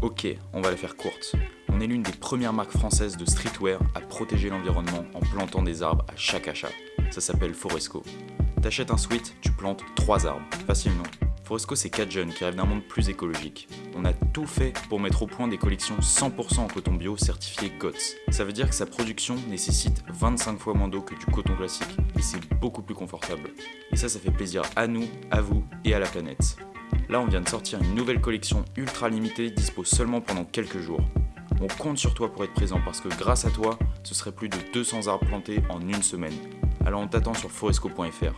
Ok, on va la faire courte. On est l'une des premières marques françaises de streetwear à protéger l'environnement en plantant des arbres à chaque achat. Ça s'appelle Foresco. T'achètes un sweat, tu plantes 3 arbres. Facile non Foresco c'est 4 jeunes qui rêvent d'un monde plus écologique. On a tout fait pour mettre au point des collections 100% en coton bio certifié GOTS. Ça veut dire que sa production nécessite 25 fois moins d'eau que du coton classique et c'est beaucoup plus confortable. Et ça, ça fait plaisir à nous, à vous et à la planète. Là, on vient de sortir une nouvelle collection ultra limitée, dispo seulement pendant quelques jours. On compte sur toi pour être présent parce que grâce à toi, ce serait plus de 200 arbres plantés en une semaine. Alors on t'attend sur foresco.fr.